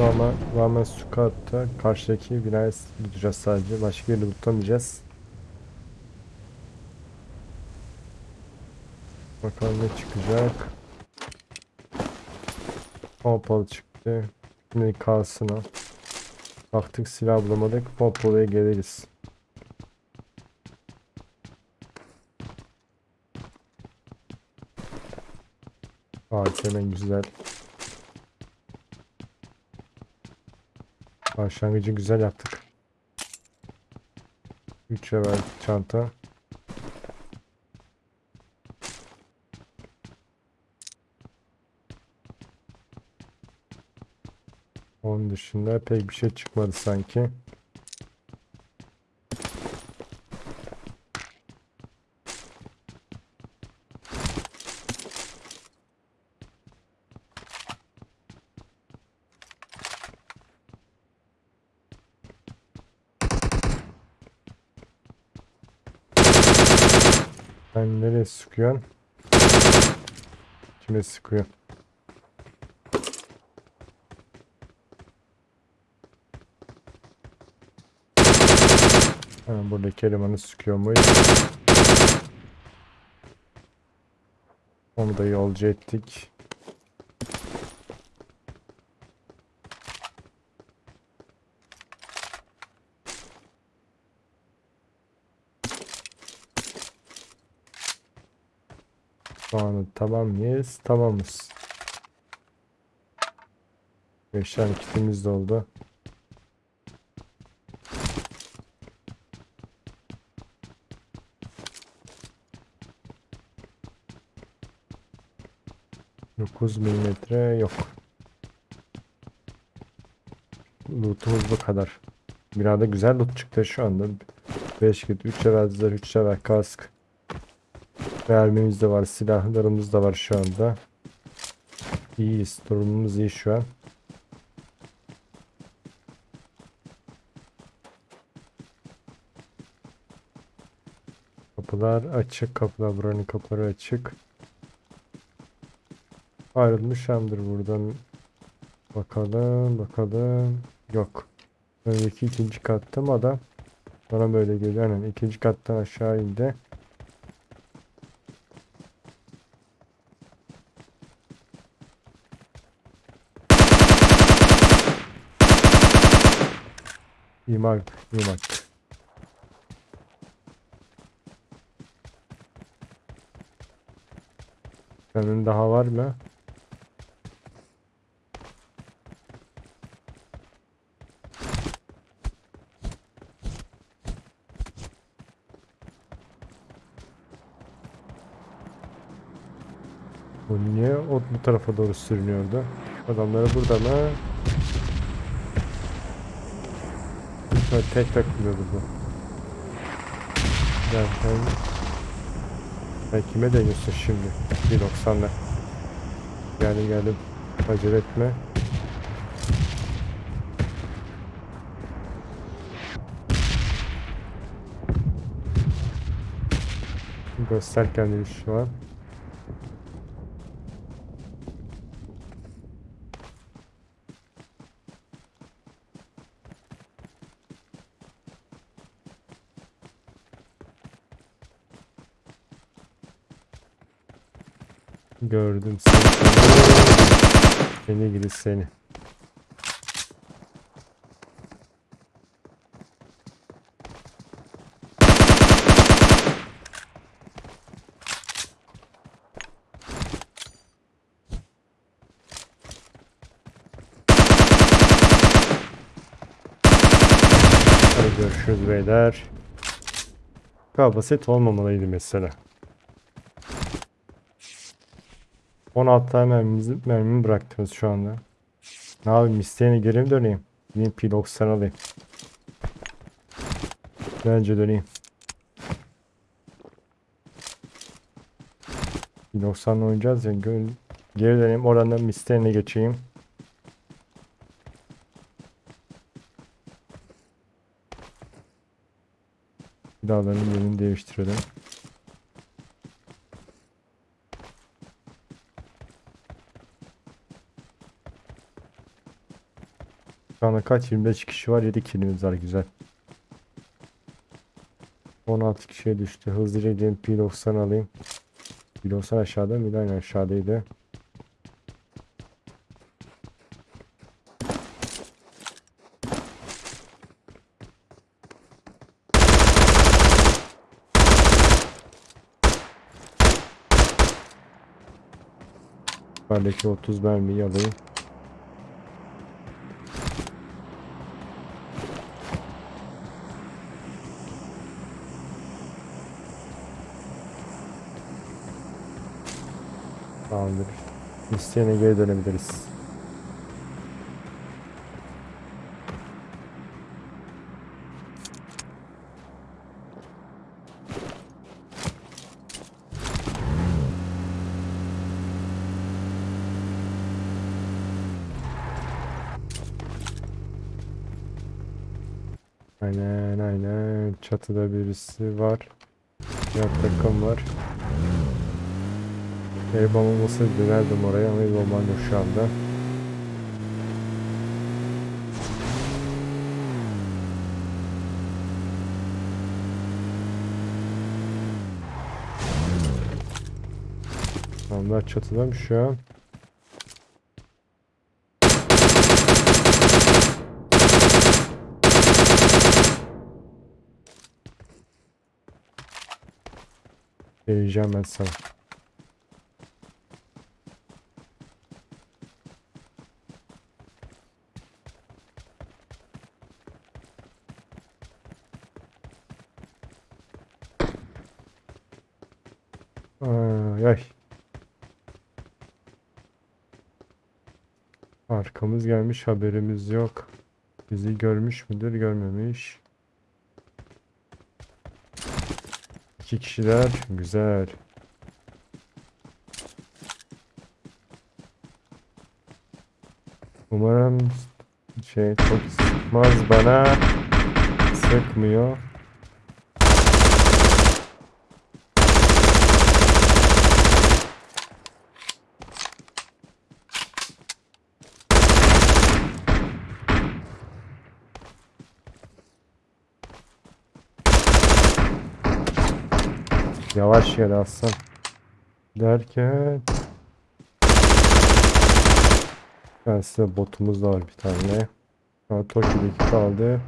Rağmen, rağmen su katta karşıdaki binayı tutacağız sadece. Başka yeri tutamayacağız. Bakalım ne çıkacak. Pompalı çıktı. Şimdi kalsın o. Baktık silah bulamadık. Pompalıya geliriz. Ağaç hemen güzel. Başlangıcı güzel yaptık. 3 level çanta. Onun dışında pek bir şey çıkmadı sanki. Sen nereye sıkıyorsun? Kime sıkıyor? Ha, buradaki elemanı sıkıyor muyuz? Onu da yolcu ettik. Şu anda tamam mıyız? Tamamız. 5 tane kitimiz de oldu. Dokuz milimetre yok. Lootumuz bu kadar. Binada güzel loot çıktı şu anda. 5 kit, 3 level 3 level kask. Mermimiz de var, silahlarımız da var şu anda. İyiyiz, durumumuz iyi şu an. Kapılar açık, kapılar buranın kapıları açık. Ayrılmış hemdir buradan. Bakalım, bakalım. Yok. Öndeki ikinci katta mı adam? Bana böyle geliyor. Aynen ikinci kattan aşağı indi. İmar, imar. Senin daha var mı? Bu niye o bu tarafa doğru sürünüyordu? Adamları burada mı? Şöyle tek takılıyordu bu. Ya sen... Sen kime deniyorsun şimdi? 1.90'la. Yani geldim. Acele etme. Göster kendini şu an. Gördüm seni. Seni gidi seni. Görüşürüz beyler. Galiba set olmamalıydı mesela. 16 tane mermimizi, mermimi bıraktınız şu anda. Ne yapayım isteğine geri mi döneyim? Gideyim P90 alayım. Bence döneyim. P90'la oynayacağız ya. Geri döneyim oradan da misterine geçeyim. Silahların yerini değiştirelim. Anda kaç? 25 kişi var. 7 kilimiz var. Güzel. 16 kişiye düştü. Hızlıca gideyim P90 alayım. P90 aşağıda mıydı? Aynen aşağıdaydı. Bendeki 30 mermiyi alayım. Tamamdır. İsteyene geri dönebiliriz. Aynen aynen. Çatıda birisi var. Yan takım var. El bombası dönerdim oraya ama el bombam yok şu anda. Adamlar çatıda mı şu an? Vereceğim ben sana. Ay, ay. Arkamız gelmiş haberimiz yok. Bizi görmüş müdür görmemiş. İki kişiler güzel. Umarım şey çok sıkmaz bana. Sıkmıyor. Yavaş gel aslan. Derken ben size botumuz da var bir tane. Ha, Toki'deki kaldı.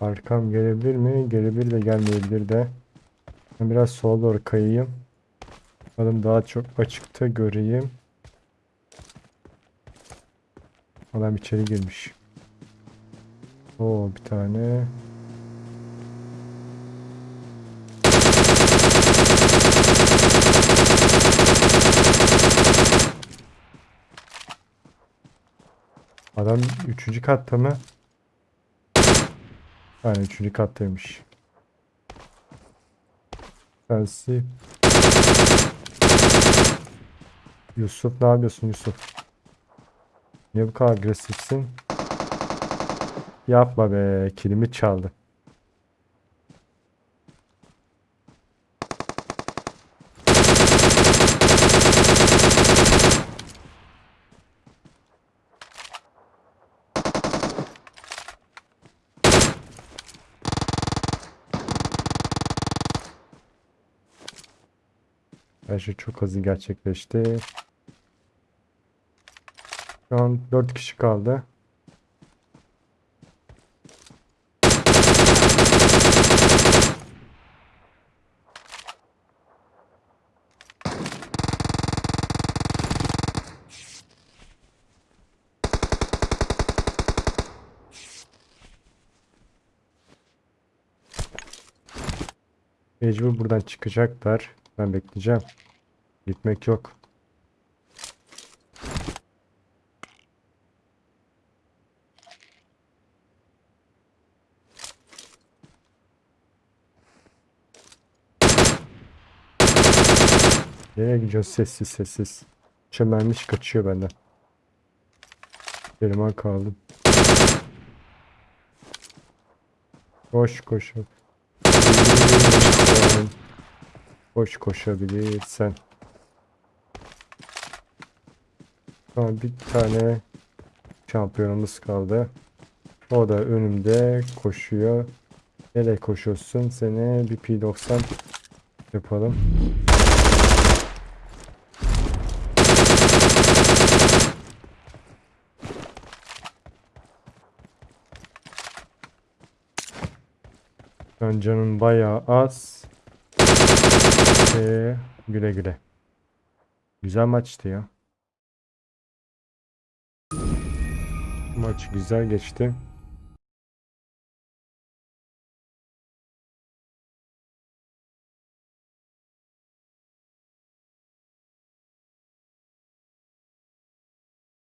Arkam gelebilir mi? Gelebilir de gelmeyebilir de. Ben biraz sola doğru kayayım. Bakalım daha çok açıkta göreyim. Adam içeri girmiş. Oo bir tane. Adam üçüncü katta mı? Aynen üçüncü kattaymış. Sensi. Yusuf ne yapıyorsun Yusuf? Niye bu kadar agresifsin? Yapma be, kilimi çaldı. Her şey çok hızlı gerçekleşti. Şu an 4 kişi kaldı. Mecbur buradan çıkacaklar. Ben bekleyeceğim. Gitmek yok. Nereye gidiyorsun sessiz sessiz. Çömelmiş kaçıyor benden. Elime kaldım. Koş koşabilirsen. Koş koşabilirsen. Tamam bir tane şampiyonumuz kaldı. O da önümde koşuyor. Nereye koşuyorsun? Seni bir P90 yapalım. Şu an canın bayağı az. Ee, güle güle. Güzel maçtı ya. Maç güzel geçti.